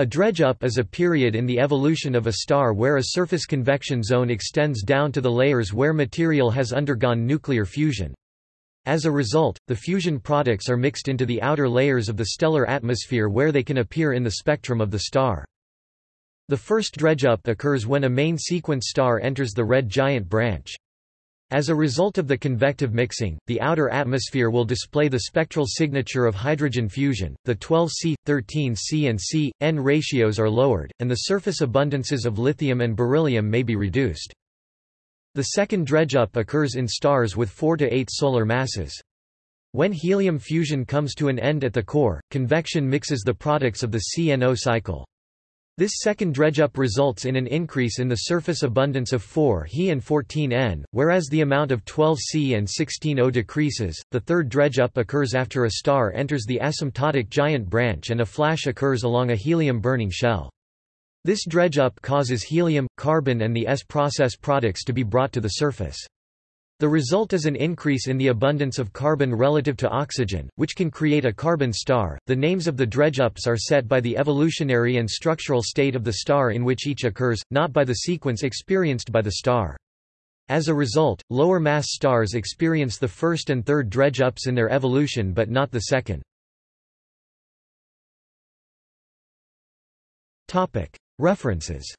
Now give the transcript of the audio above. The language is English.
A dredge-up is a period in the evolution of a star where a surface convection zone extends down to the layers where material has undergone nuclear fusion. As a result, the fusion products are mixed into the outer layers of the stellar atmosphere where they can appear in the spectrum of the star. The first dredge-up occurs when a main sequence star enters the red giant branch. As a result of the convective mixing, the outer atmosphere will display the spectral signature of hydrogen fusion, the 12C, 13C and C, N ratios are lowered, and the surface abundances of lithium and beryllium may be reduced. The second dredge-up occurs in stars with 4 to 8 solar masses. When helium fusion comes to an end at the core, convection mixes the products of the CNO cycle. This second dredge-up results in an increase in the surface abundance of 4He and 14N, whereas the amount of 12C and 16O decreases. The third dredge-up occurs after a star enters the asymptotic giant branch and a flash occurs along a helium-burning shell. This dredge-up causes helium, carbon and the S-process products to be brought to the surface. The result is an increase in the abundance of carbon relative to oxygen, which can create a carbon star. The names of the dredge-ups are set by the evolutionary and structural state of the star in which each occurs, not by the sequence experienced by the star. As a result, lower mass stars experience the first and third dredge-ups in their evolution but not the second. References